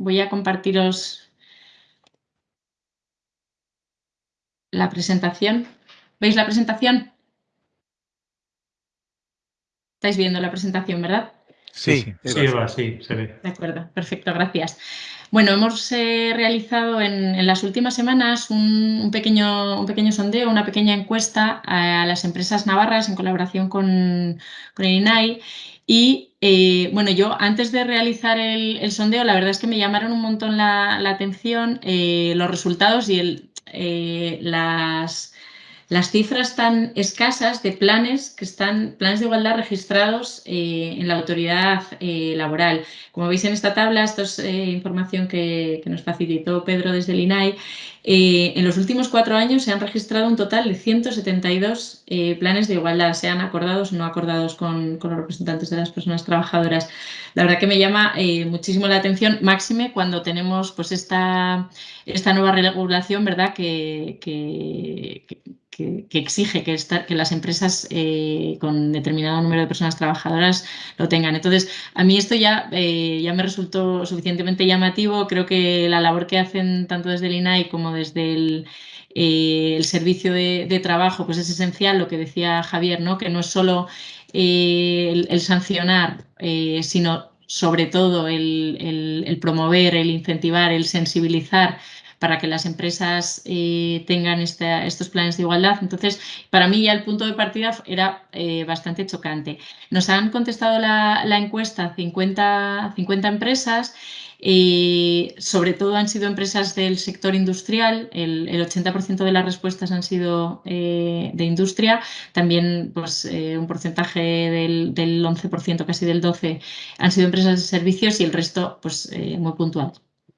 voy a compartiros la presentación. ¿Veis la presentación? Estáis viendo la presentación, ¿verdad? Sí, sí, Eva, sí, se ve. De acuerdo, perfecto, gracias. Bueno, hemos eh, realizado en, las últimas semanas un, pequeño, un pequeño sondeo, una pequeña encuesta a, las empresas navarras en colaboración con, con el INAI y eh, bueno, yo antes de realizar el, sondeo, la verdad es que me llamaron un montón la, atención eh, los resultados y el, las, las cifras tan escasas de planes que están, planes de igualdad registrados eh, en la autoridad eh, laboral. Como veis en esta tabla, esto es eh, información que, nos facilitó Pedro desde el INAI, en los últimos cuatro años se han registrado un total de 172 planes de igualdad, sean acordados o no acordados con, los representantes de las personas trabajadoras. La verdad que me llama muchísimo la atención, máxime cuando tenemos pues esta, esta nueva regulación, ¿verdad? que, exige que, que, las empresas eh, con determinado número de personas trabajadoras lo tengan. Entonces, a mí esto ya, eh, ya me resultó suficientemente llamativo. Creo que la labor que hacen tanto desde el INAI como desde el, eh, servicio de, trabajo pues es esencial, lo que decía Javier, ¿no? que no es solo el, sancionar, sino sobre todo el promover, el incentivar, el sensibilizar para que las empresas eh, tengan estos planes de igualdad. Entonces, para mí ya el punto de partida era eh, bastante chocante. Nos han contestado la, encuesta 50, 50 empresas eh, sobre todo han sido empresas del sector industrial, el, 80% de las respuestas han sido de industria, también pues, un porcentaje del, del 11%, casi del 12%, han sido empresas de servicios y el resto pues, muy puntual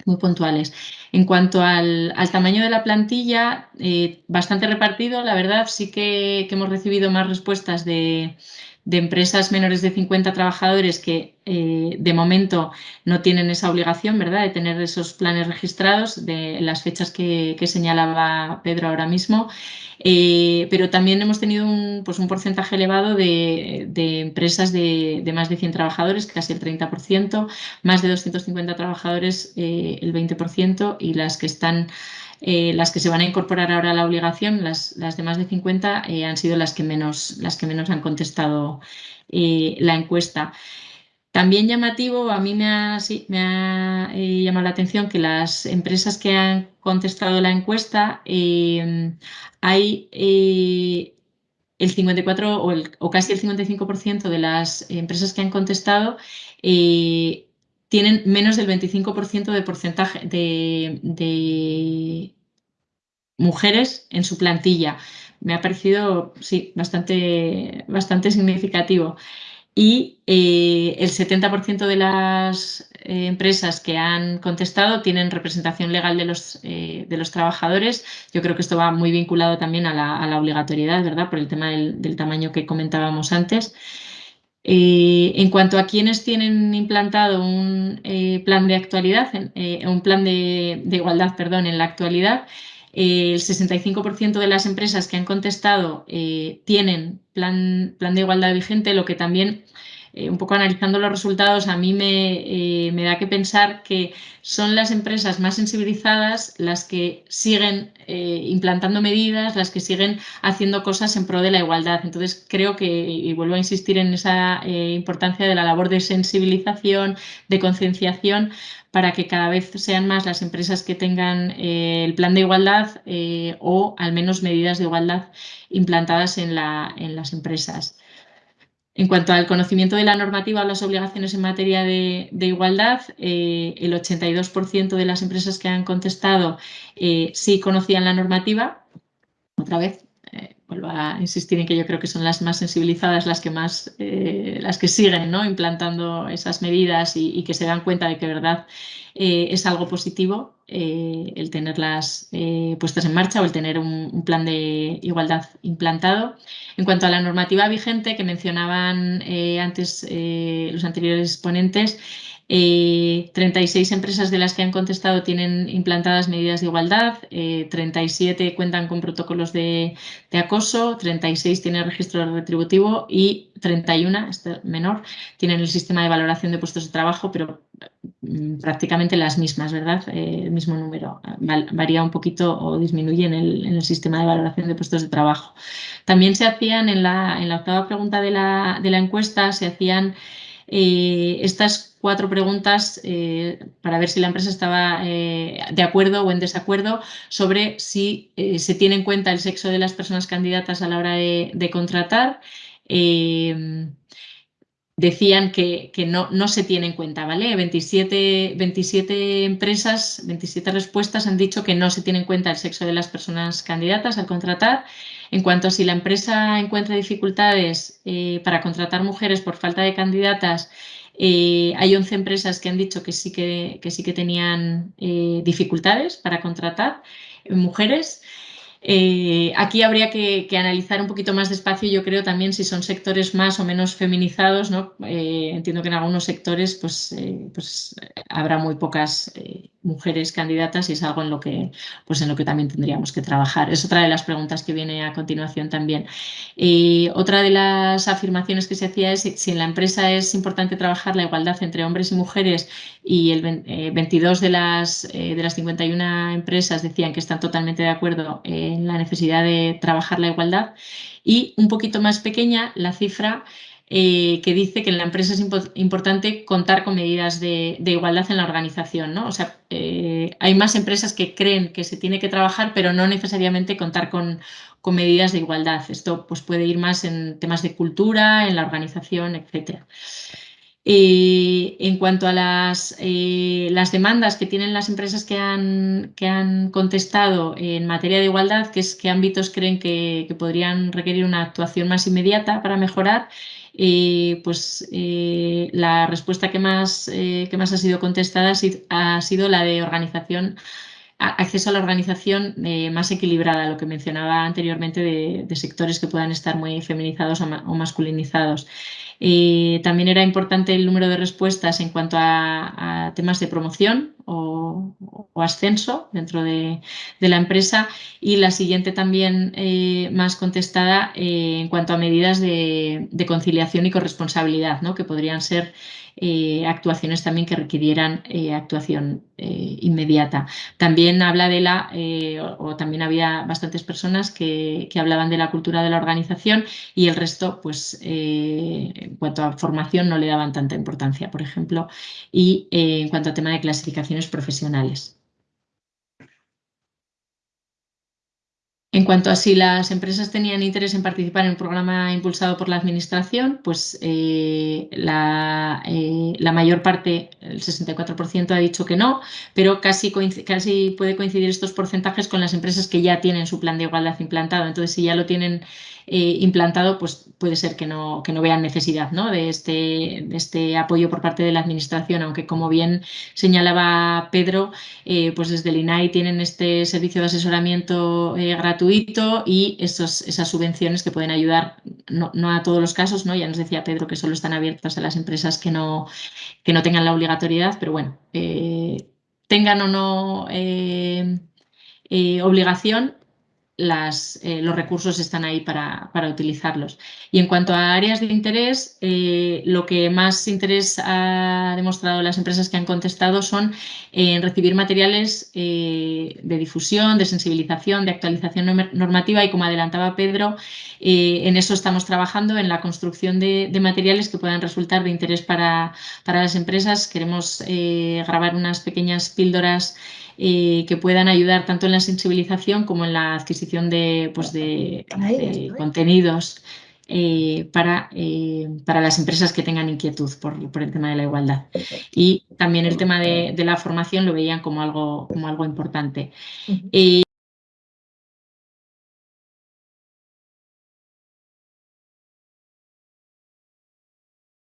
muy puntuales. En cuanto al, tamaño de la plantilla, eh, bastante repartido, la verdad sí que, hemos recibido más respuestas de, empresas menores de 50 trabajadores que eh, de momento no tienen esa obligación ¿verdad? de tener esos planes registrados de las fechas que, que señalaba Pedro ahora mismo. Eh, pero también hemos tenido un, pues un porcentaje elevado de, empresas de, más de 100 trabajadores, casi el 30%, más de 250 trabajadores, eh, el 20%, y las que están eh, las que se van a incorporar ahora a la obligación, las, las de más de 50, han sido las que menos, las que menos han contestado la encuesta. También llamativo, a mí me ha, llamado la atención que las empresas que han contestado la encuesta hay eh, el 54 o, casi el 55% de las empresas que han contestado eh, tienen menos del 25% de porcentaje de, mujeres en su plantilla. Me ha parecido, sí, bastante, bastante significativo y eh, el 70% de las eh, empresas que han contestado tienen representación legal de los, eh, de los trabajadores. Yo creo que esto va muy vinculado también a la, obligatoriedad, ¿verdad? Por el tema del, tamaño que comentábamos antes. En cuanto a quienes tienen implantado un plan de actualidad, un plan de, de, igualdad, perdón, en la actualidad, el 65% de las empresas que han contestado eh, tienen plan, plan, de igualdad vigente, lo que también, eh, un poco analizando los resultados, a mí me, eh, me, da que pensar que son las empresas más sensibilizadas las que siguen implantando medidas, las que siguen haciendo cosas en pro de la igualdad. Entonces, creo que, y vuelvo a insistir en esa importancia de la labor de sensibilización, de concienciación, para que cada vez sean más las empresas que tengan eh, el plan de igualdad eh, o al menos medidas de igualdad implantadas en, las empresas. En cuanto al conocimiento de la normativa o las obligaciones en materia de, igualdad, eh, el 82% de las empresas que han contestado sí conocían la normativa. Otra vez, vuelvo a insistir en que yo creo que son las más sensibilizadas, las que más, eh, las que siguen ¿no? implantando esas medidas y, que se dan cuenta de que verdad eh, es algo positivo eh, el tenerlas puestas en marcha o el tener un, plan de igualdad implantado. En cuanto a la normativa vigente que mencionaban antes los anteriores ponentes, 36 eh, empresas de las que han contestado tienen implantadas medidas de igualdad, 37 eh, cuentan con protocolos de, acoso, 36 tienen registro retributivo y 31, este menor, tienen el sistema de valoración de puestos de trabajo, pero mm, prácticamente las mismas, ¿verdad? el mismo número. varía un poquito o disminuye en el, sistema de valoración de puestos de trabajo. También se hacían, en la, octava pregunta de la, encuesta, se hacían estas cuatro preguntas para ver si la empresa estaba de acuerdo o en desacuerdo sobre si se tiene en cuenta el sexo de las personas candidatas a la hora de contratar, decían que, no, no, se tiene en cuenta, ¿vale? 27, 27, empresas, 27 respuestas han dicho que no se tiene en cuenta el sexo de las personas candidatas al contratar. En cuanto a si la empresa encuentra dificultades eh, para contratar mujeres por falta de candidatas, eh, hay 11 empresas que han dicho que sí que, sí que tenían eh, dificultades para contratar mujeres. Eh, aquí habría que, analizar un poquito más despacio, yo creo también si son sectores más o menos feminizados, ¿no? Eh, entiendo que en algunos sectores pues, eh, pues habrá muy pocas mujeres candidatas y es algo en lo, que, pues en lo que también tendríamos que trabajar. Es otra de las preguntas que viene a continuación también. otra de las afirmaciones que se hacía es si en la empresa es importante trabajar la igualdad entre hombres y mujeres y el 22 de las, de las 51 empresas decían que están totalmente de acuerdo en la necesidad de trabajar la igualdad y un poquito más pequeña la cifra eh, que dice que en la empresa es importante contar con medidas de, igualdad en la organización. ¿no? O sea, eh, hay más empresas que creen que se tiene que trabajar, pero no necesariamente contar con, medidas de igualdad. Esto pues, puede ir más en temas de cultura, en la organización, etcétera. Eh, en cuanto a las, eh, las, demandas que tienen las empresas que han, que han, contestado en materia de igualdad, que es qué ámbitos creen que, podrían requerir una actuación más inmediata para mejorar, eh, pues la respuesta que más, que más ha sido contestada ha sido la de organización acceso a la organización más equilibrada, lo que mencionaba anteriormente de, sectores que puedan estar muy feminizados o masculinizados. Eh, también era importante el número de respuestas en cuanto a, temas de promoción o, ascenso dentro de, la empresa y la siguiente también eh, más contestada eh, en cuanto a medidas de, conciliación y corresponsabilidad, ¿no? que podrían ser eh, actuaciones también que requirieran actuación inmediata. También habla de la, o, también había bastantes personas que, hablaban de la cultura de la organización y el resto, pues en cuanto a formación no le daban tanta importancia, por ejemplo, y en cuanto a tema de profesionales. En cuanto a si las empresas tenían interés en participar en un programa impulsado por la Administración, pues eh, la, eh, la, mayor parte, el 64%, ha dicho que no, pero casi, casi puede coincidir estos porcentajes con las empresas que ya tienen su plan de igualdad implantado. Entonces, si ya lo tienen eh, implantado, pues puede ser que no, que no vean necesidad de, este, este apoyo por parte de la Administración, aunque como bien señalaba Pedro, eh, pues desde el INAI tienen este servicio de asesoramiento eh, gratuito y esos, esas subvenciones que pueden ayudar, no, a todos los casos, ¿no? ya nos decía Pedro que solo están abiertas a las empresas que no, que no tengan la obligatoriedad, pero bueno, tengan o no obligación, eh, los recursos están ahí para, utilizarlos. Y en cuanto a áreas de interés, eh, lo que más interés ha demostrado las empresas que han contestado son en recibir materiales eh, de difusión, de sensibilización, de actualización normativa y como adelantaba Pedro, en eso estamos trabajando, en la construcción de, materiales que puedan resultar de interés para, para las empresas. Queremos grabar unas pequeñas píldoras eh, que puedan ayudar tanto en la sensibilización como en la adquisición de, pues de, contenidos eh, para, eh, para, las empresas que tengan inquietud por, el tema de la igualdad. Y también el tema de, la formación lo veían como algo, como algo importante.